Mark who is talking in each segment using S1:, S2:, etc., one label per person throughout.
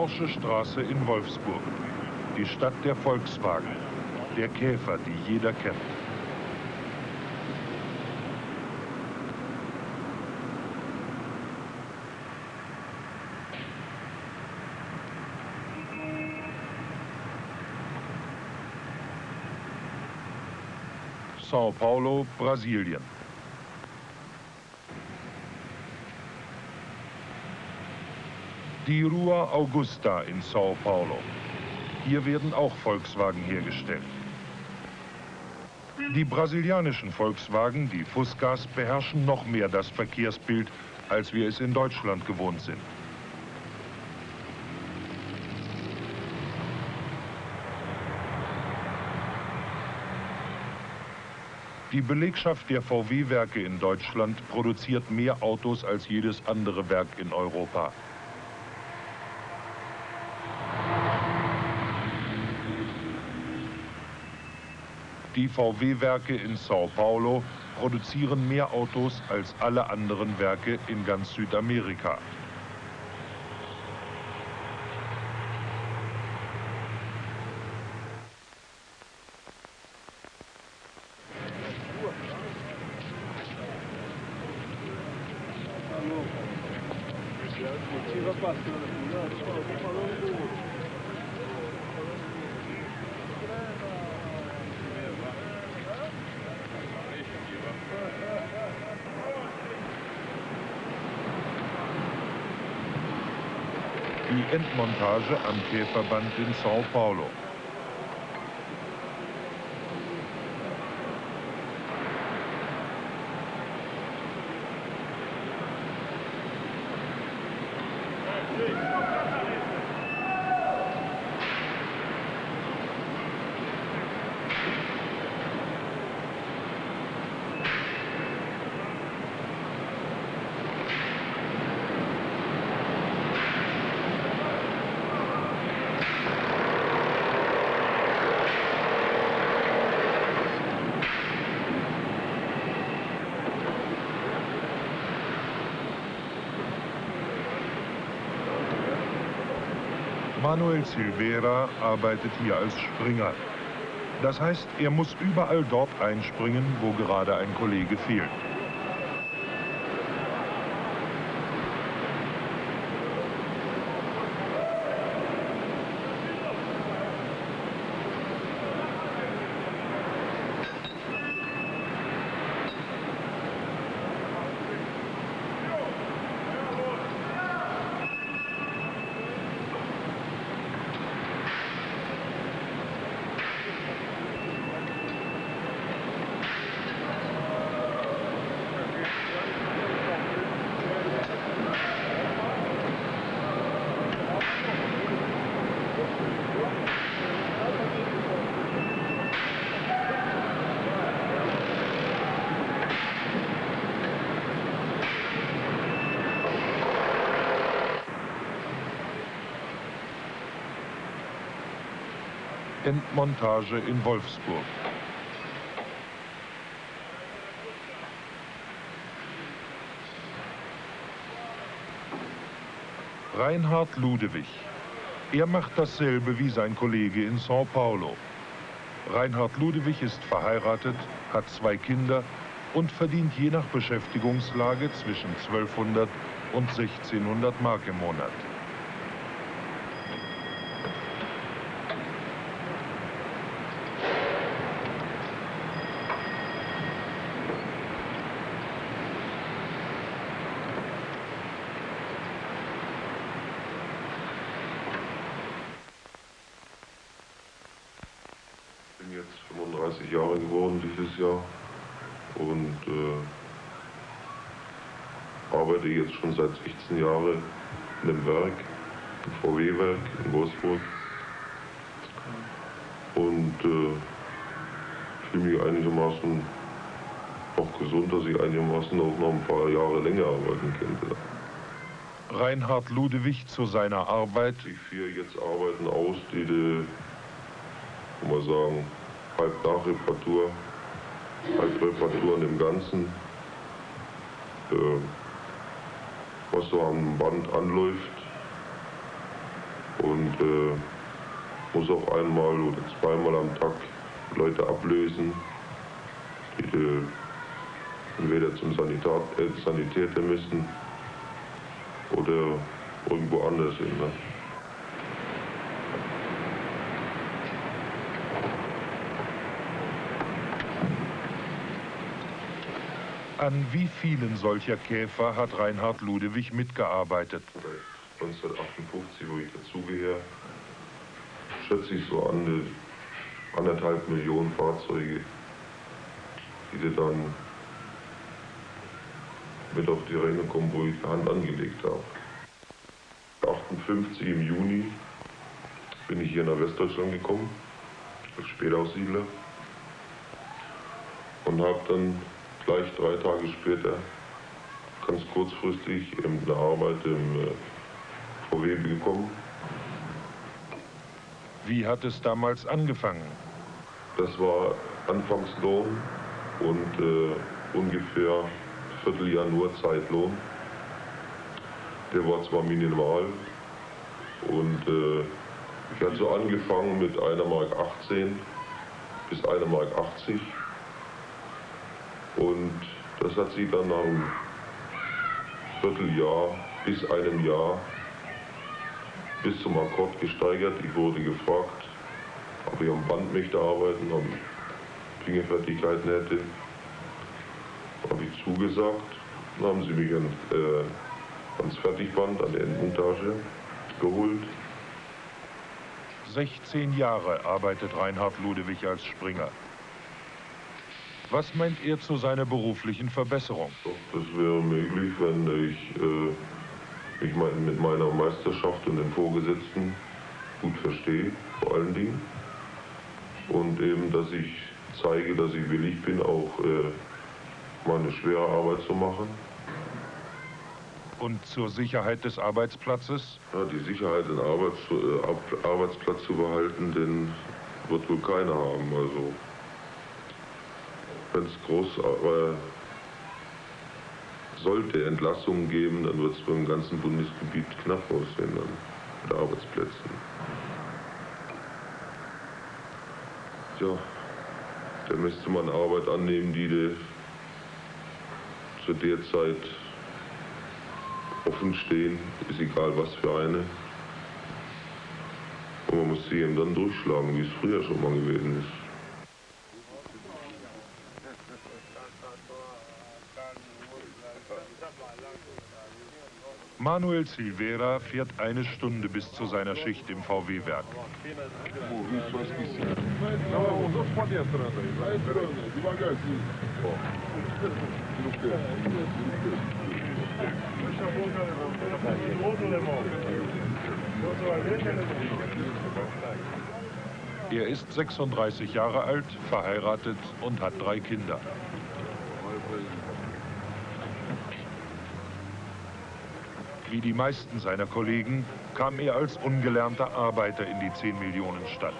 S1: Porsche Straße in Wolfsburg. Die Stadt der Volkswagen. Der Käfer, die jeder kennt. São Paulo, Brasilien. Die Rua Augusta in São Paulo. Hier werden auch Volkswagen hergestellt. Die brasilianischen Volkswagen, die Fuscas, beherrschen noch mehr das Verkehrsbild, als wir es in Deutschland gewohnt sind. Die Belegschaft der VW-Werke in Deutschland produziert mehr Autos als jedes andere Werk in Europa. Die VW-Werke in Sao Paulo produzieren mehr Autos als alle anderen Werke in ganz Südamerika. Die Endmontage am Käferband in Sao Paulo. Manuel Silvera arbeitet hier als Springer. Das heißt, er muss überall dort einspringen, wo gerade ein Kollege fehlt. Endmontage in Wolfsburg. Reinhard Ludewig. Er macht dasselbe wie sein Kollege in São Paulo. Reinhard Ludewig ist verheiratet, hat zwei Kinder und verdient je nach Beschäftigungslage zwischen 1200 und 1600 Mark im Monat.
S2: bin jetzt 35 Jahre geworden dieses Jahr und äh, arbeite jetzt schon seit 16 Jahren in einem Werk, im VW-Werk in Wolfsburg. Und äh, fühle mich einigermaßen auch gesund, dass ich einigermaßen auch noch ein paar Jahre länger arbeiten könnte.
S1: Reinhard Ludewig zu seiner Arbeit.
S2: Ich führe jetzt Arbeiten aus, die, die kann man sagen, halb Nachreparatur, halb Reparaturen im Ganzen. Äh, was so am Band anläuft, äh, muss auch einmal oder zweimal am Tag Leute ablösen, die äh, entweder zum Sanitar äh, Sanitäter müssen oder irgendwo anders hin. Ne?
S1: An wie vielen solcher Käfer hat Reinhard Ludewig mitgearbeitet?
S2: 1958, wo ich dazugehöre, schätze ich so an anderthalb Millionen Fahrzeuge, die sie dann mit auf die Ränge kommen, wo ich die Hand angelegt habe. 58 im Juni bin ich hier nach Westdeutschland gekommen, als Spätaussiedler und habe dann gleich drei Tage später ganz kurzfristig eine Arbeit im äh, VW bekommen.
S1: Wie hat es damals angefangen?
S2: Das war Anfangslohn und äh, ungefähr ein Vierteljahr nur Zeitlohn. Der war zwar minimal und äh, ich hatte so angefangen mit einer Mark 18 bis einer Mark 80 und das hat sich dann nach einem Vierteljahr bis einem Jahr bis zum Akkord gesteigert. Ich wurde gefragt, ob ich am Band möchte arbeiten, ob ich Fingerfertigkeiten hätte. Habe ich zugesagt. Dann haben sie mich an, äh, ans Fertigband, an der Endmontage geholt.
S1: 16 Jahre arbeitet Reinhard Ludewig als Springer. Was meint er zu seiner beruflichen Verbesserung?
S2: Das wäre möglich, wenn ich äh, mich mit meiner Meisterschaft und den Vorgesetzten gut verstehe, vor allen Dingen. Und eben, dass ich zeige, dass ich willig bin, auch äh, meine schwere Arbeit zu machen.
S1: Und zur Sicherheit des Arbeitsplatzes?
S2: Ja, die Sicherheit, den Arbeits, äh, Arbeitsplatz zu behalten, den wird wohl keiner haben. Also wenn es groß äh, sollte Entlassungen geben, dann wird es beim ganzen Bundesgebiet knapp aussehen dann mit Arbeitsplätzen. Tja, da müsste man Arbeit annehmen, die de zu der Zeit offen stehen, ist egal was für eine. Und man muss sie eben dann durchschlagen, wie es früher schon mal gewesen ist.
S1: Manuel Silvera fährt eine Stunde bis zu seiner Schicht im VW-Werk. Er ist 36 Jahre alt, verheiratet und hat drei Kinder. Wie die meisten seiner Kollegen kam er als ungelernter Arbeiter in die 10 Millionen Stadt.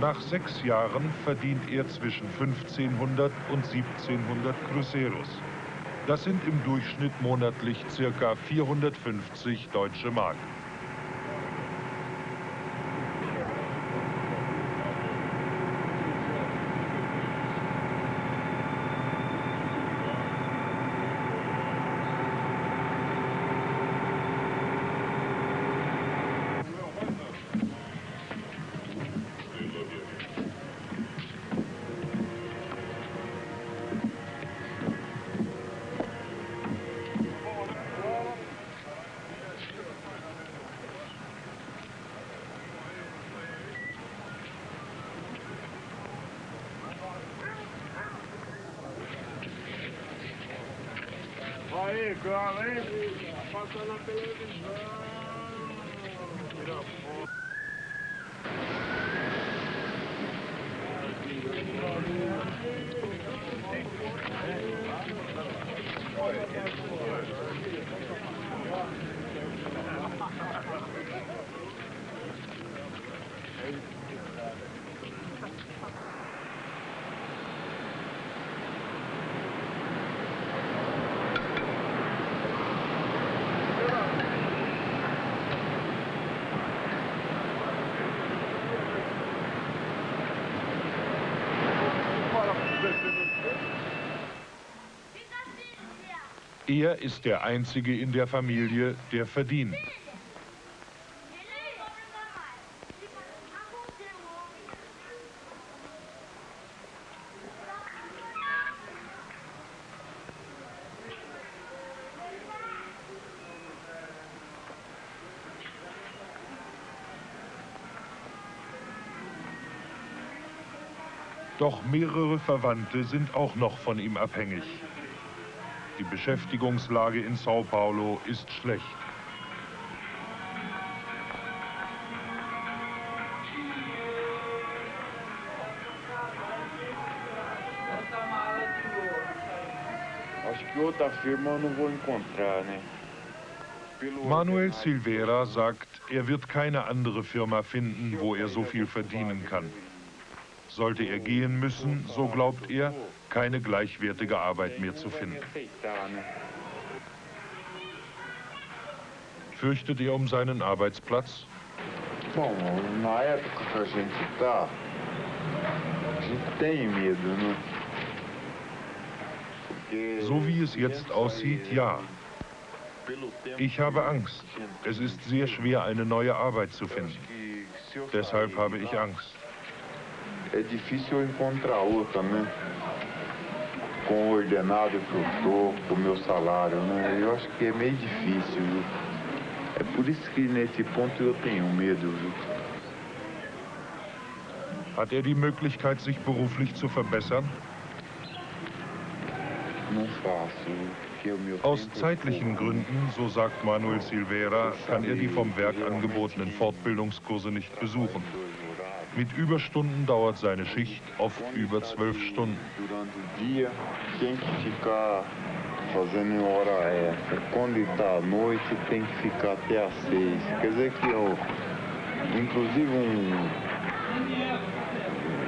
S1: Nach sechs Jahren verdient er zwischen 1500 und 1700 Cruceros. Das sind im Durchschnitt monatlich ca. 450 deutsche Mark.
S3: Bengala, hein? Passa na televisão. Tira foto.
S1: Er ist der Einzige in der Familie, der verdient. Doch mehrere Verwandte sind auch noch von ihm abhängig. Die Beschäftigungslage in Sao Paulo ist schlecht. Manuel Silveira sagt, er wird keine andere Firma finden, wo er so viel verdienen kann. Sollte er gehen müssen, so glaubt er, keine gleichwertige Arbeit mehr zu finden. Fürchtet er um seinen Arbeitsplatz? So wie es jetzt aussieht, ja. Ich habe Angst. Es ist sehr schwer, eine neue Arbeit zu finden. Deshalb habe ich Angst.
S4: é difícil encontrar outra, né? Com o ordenado que eu tô, com o meu salário, né? Eu acho que é meio difícil, viu? É por isso que nesse ponto eu tenho medo, viu?
S1: Hat er die Möglichkeit, sich beruflich zu verbessern? Aus zeitlichen Gründen, so sagt Manuel Silveira, kann er die vom Werk angebotenen Fortbildungskurse nicht besuchen. Mit Überstunden dauert seine Schicht oft über zwölf Stunden.
S4: fazendo hora extra. Quando está à noite, tem que ficar até às seis. Quer dizer que, ó, inclusive, um,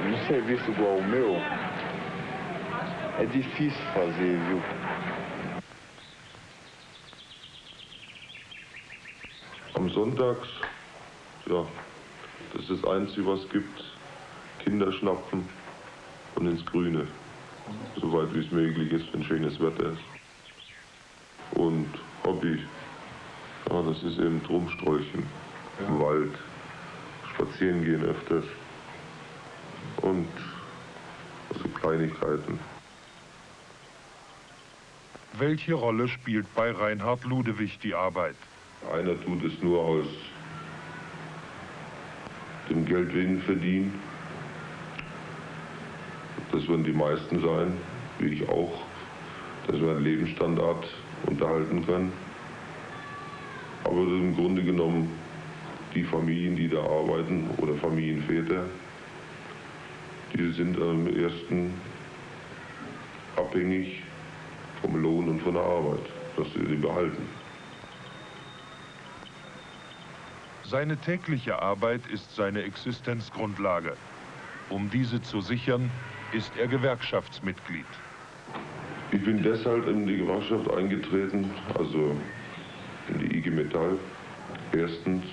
S4: um serviço igual o meu, é difícil fazer, viu?
S2: Am Sonntags, ja, Das ist das Einzige, was es gibt. Kinder schnappen und ins Grüne. Soweit wie es möglich ist, wenn schönes Wetter ist. Und Hobby, ja, das ist eben Drumsträuchen ja. im Wald, spazieren gehen öfters und also Kleinigkeiten.
S1: Welche Rolle spielt bei Reinhard Ludewig die Arbeit?
S2: Einer tut es nur aus dem Geldwillen verdienen. Das werden die meisten sein, wie ich auch, dass wir einen Lebensstandard unterhalten können. Aber im Grunde genommen die Familien, die da arbeiten oder Familienväter, die sind am ersten abhängig vom Lohn und von der Arbeit, dass sie sie behalten.
S1: Seine tägliche Arbeit ist seine Existenzgrundlage. Um diese zu sichern, ist er Gewerkschaftsmitglied.
S2: Ich bin deshalb in die Gewerkschaft eingetreten, also in die IG Metall. Erstens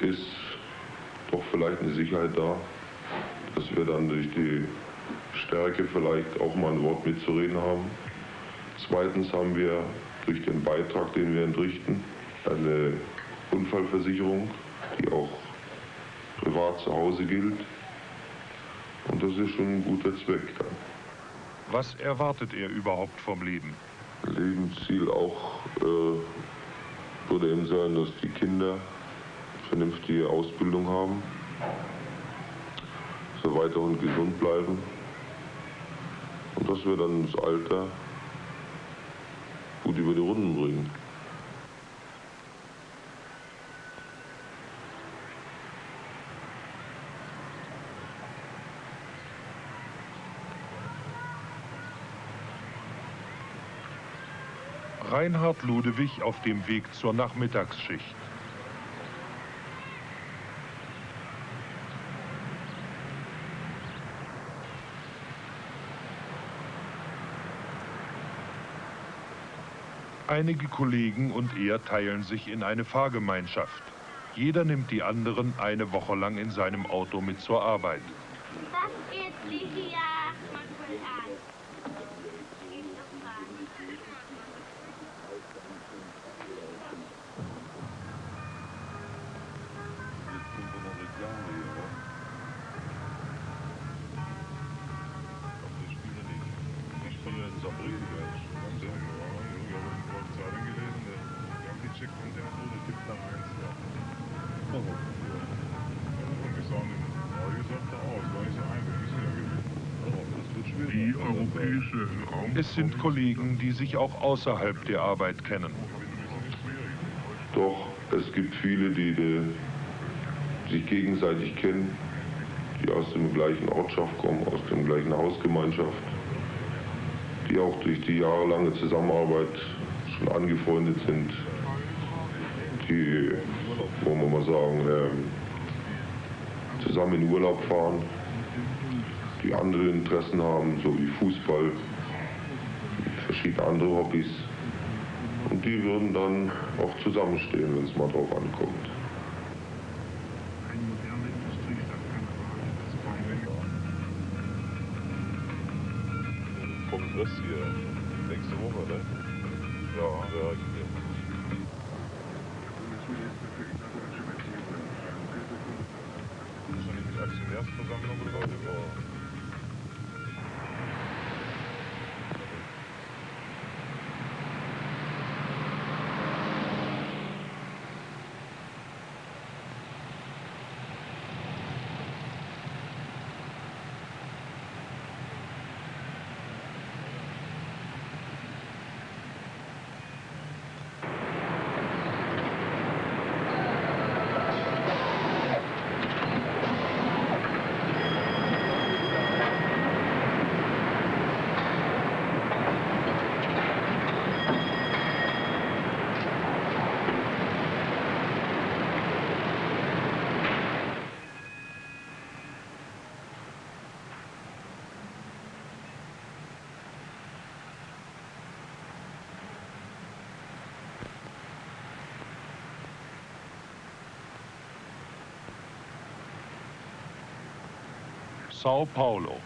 S2: ist doch vielleicht eine Sicherheit da, dass wir dann durch die Stärke vielleicht auch mal ein Wort mitzureden haben. Zweitens haben wir durch den Beitrag, den wir entrichten, eine Unfallversicherung, die auch privat zu Hause gilt. Und das ist schon ein guter Zweck dann.
S1: Was erwartet er überhaupt vom Leben?
S2: Lebensziel auch äh, würde eben sein, dass die Kinder vernünftige Ausbildung haben, so weiter und gesund bleiben und dass wir dann das Alter gut über die Runden bringen.
S1: Reinhard Ludewig auf dem Weg zur Nachmittagsschicht. Einige Kollegen und er teilen sich in eine Fahrgemeinschaft. Jeder nimmt die anderen eine Woche lang in seinem Auto mit zur Arbeit.
S5: Was geht hier?
S1: Es sind Kollegen, die sich auch außerhalb der Arbeit kennen.
S2: Doch es gibt viele, die, die sich gegenseitig kennen, die aus dem gleichen Ortschaft kommen, aus der gleichen Hausgemeinschaft, die auch durch die jahrelange Zusammenarbeit schon angefreundet sind, die, wollen wir mal sagen, ähm, zusammen in Urlaub fahren, die andere Interessen haben, so wie Fußball, verschiedene andere Hobbys. Und die würden dann auch zusammenstehen, wenn es mal drauf ankommt.
S5: Kongress hier
S1: Sao Paulo.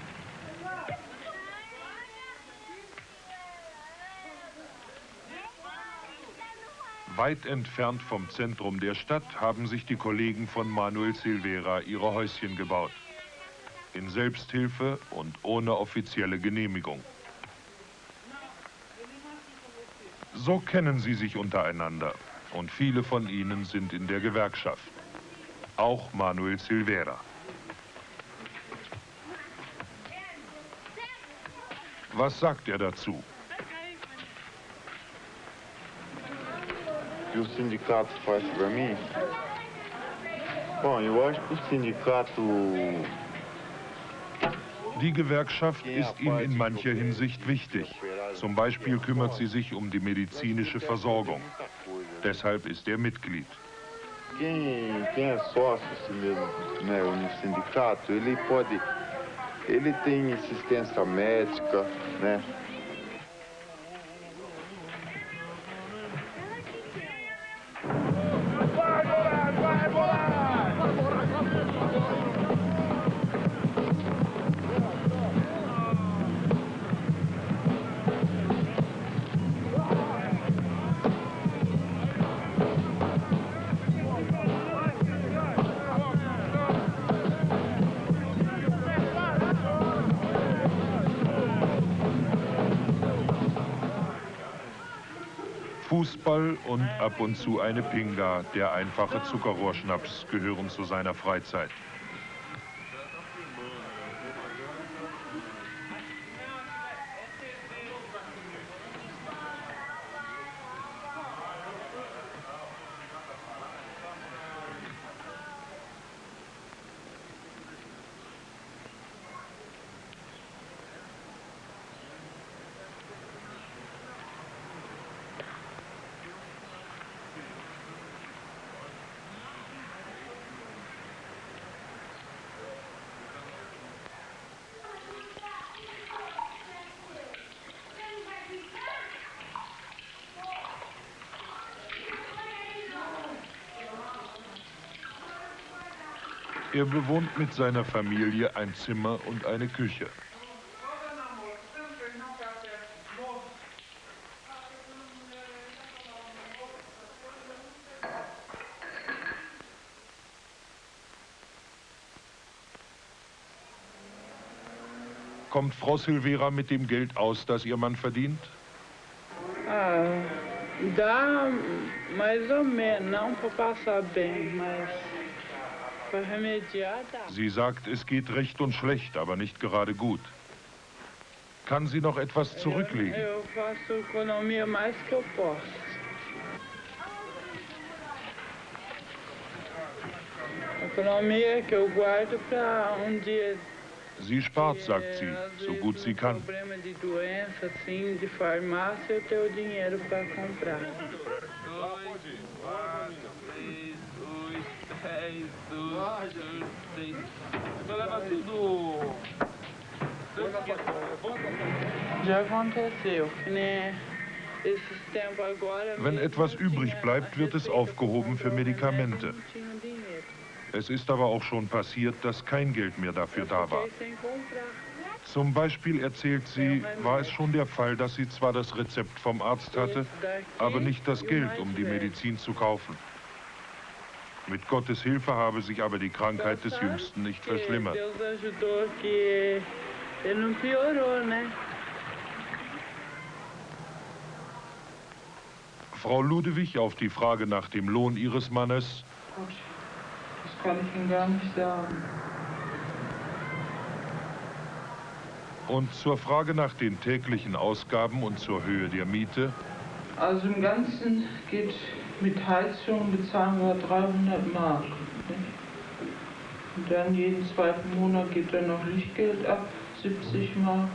S1: Weit entfernt vom Zentrum der Stadt haben sich die Kollegen von Manuel Silvera ihre Häuschen gebaut. In Selbsthilfe und ohne offizielle Genehmigung. So kennen sie sich untereinander und viele von ihnen sind in der Gewerkschaft. Auch Manuel Silvera. Was sagt er dazu?
S4: que o sindicato faz para mim? Bom, eu acho que o sindicato.
S1: Die Gewerkschaft ist ihm in mancher Hinsicht wichtig. Zum Beispiel kümmert sie sich um die medizinische Versorgung. Deshalb ist er Mitglied.
S4: Quem, quem é sócio mesmo, né, no sindicato, ele pode Ele tem assistência médica, né?
S1: Fußball und ab und zu eine Pinga, der einfache Zuckerrohrschnaps, gehören zu seiner Freizeit. Er bewohnt mit seiner Familie ein Zimmer und eine Küche. Kommt Frau Silvera mit dem Geld aus, das Ihr Mann verdient?
S6: Ah, dá mais ou menos, não para passar bem, mas.
S1: Sie sagt, es geht recht und schlecht, aber nicht gerade gut. Kann sie noch etwas zurücklegen?
S6: Um.
S1: Sie spart, sagt sie, so gut sie kann.
S6: problema de doença, assim, de farmácia, eu tenho o dinheiro para comprar. Já.
S1: Wenn etwas übrig bleibt, wird es aufgehoben für Medikamente. Es ist aber auch schon passiert, dass kein Geld mehr dafür da war. Zum Beispiel erzählt sie, war es schon der Fall, dass sie zwar das Rezept vom Arzt hatte, aber nicht das Geld, um die. Medizin zu kaufen. Mit Gottes Hilfe habe sich aber die Krankheit des Jüngsten nicht verschlimmert. Frau Ludewig auf die Frage nach dem Lohn ihres Mannes,
S6: Gut, das kann ich Ihnen gar nicht sagen.
S1: Und zur Frage nach den täglichen Ausgaben und zur Höhe der Miete,
S6: Also im Ganzen geht mit Heizung bezahlen wir 300 Mark. Und dann jeden zweiten Monat geht dann noch Lichtgeld ab, 70 Mark.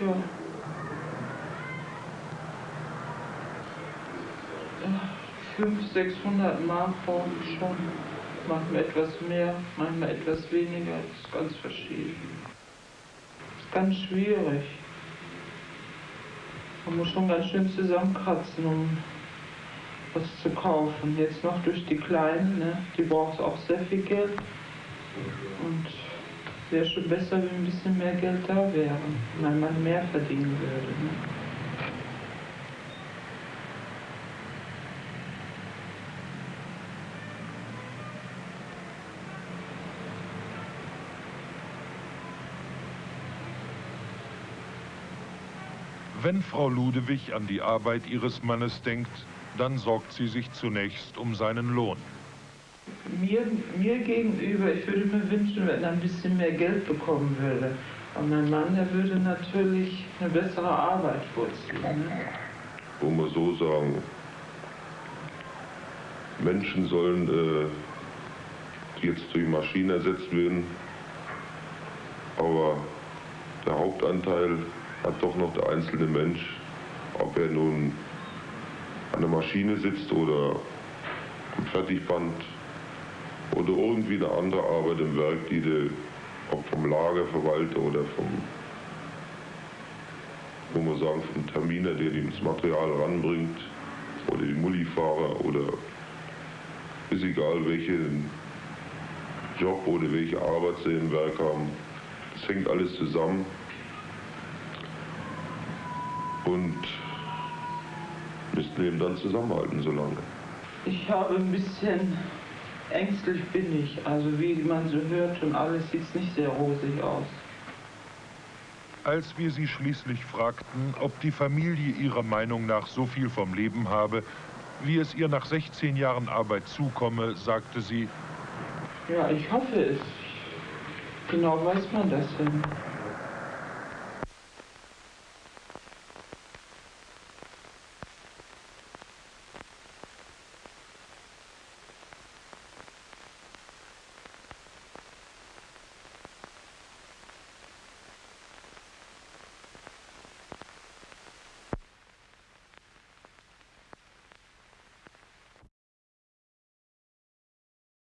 S6: Ja. 500, 600 Mark brauche ich schon. Manchmal etwas mehr, manchmal etwas weniger. Das ist ganz verschieden. Das ist ganz schwierig. Man muss schon ganz schön zusammenkratzen, um was zu kaufen. Jetzt noch durch die Kleinen, ne? die braucht auch sehr viel Geld. Und wäre schon besser, wenn ein bisschen mehr Geld da wäre, wenn man mehr verdienen würde. Ne?
S1: wenn Frau Ludewig an die Arbeit ihres Mannes denkt, dann sorgt sie sich zunächst um seinen Lohn.
S6: Mir, mir gegenüber, ich würde mir wünschen, wenn er ein bisschen mehr Geld bekommen würde. Aber mein Mann, der würde natürlich eine bessere Arbeit vorziehen. Ne?
S2: wo man so sagen, Menschen sollen äh, jetzt durch Maschinen ersetzt werden, aber der Hauptanteil hat doch noch der einzelne Mensch, ob er nun an der Maschine sitzt oder am Fertigband oder irgendwie eine andere Arbeit im Werk, die du ob vom Lagerverwalter oder vom wo man sagen, vom Terminer, der das Material ranbringt, oder die Mullifahrer oder ist egal, welchen Job oder welche Arbeit sie im Werk haben. Das hängt alles zusammen. Und müssten eben dann zusammenhalten so lange.
S6: Ich habe ein bisschen ängstlich bin ich. Also wie man so hört und alles sieht es nicht sehr rosig aus.
S1: Als wir sie schließlich fragten, ob die Familie ihrer Meinung nach so viel vom Leben habe, wie es ihr nach 16 Jahren Arbeit zukomme, sagte sie,
S6: Ja, ich hoffe es. Genau weiß man das denn.